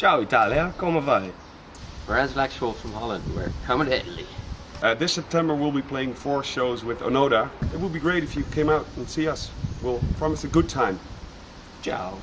Ciao Italia, come vai? Whereas Laxwell from Holland, we're coming to Italy. Uh, this September we'll be playing four shows with Onoda. It would be great if you came out and see us. We'll promise a good time. Ciao.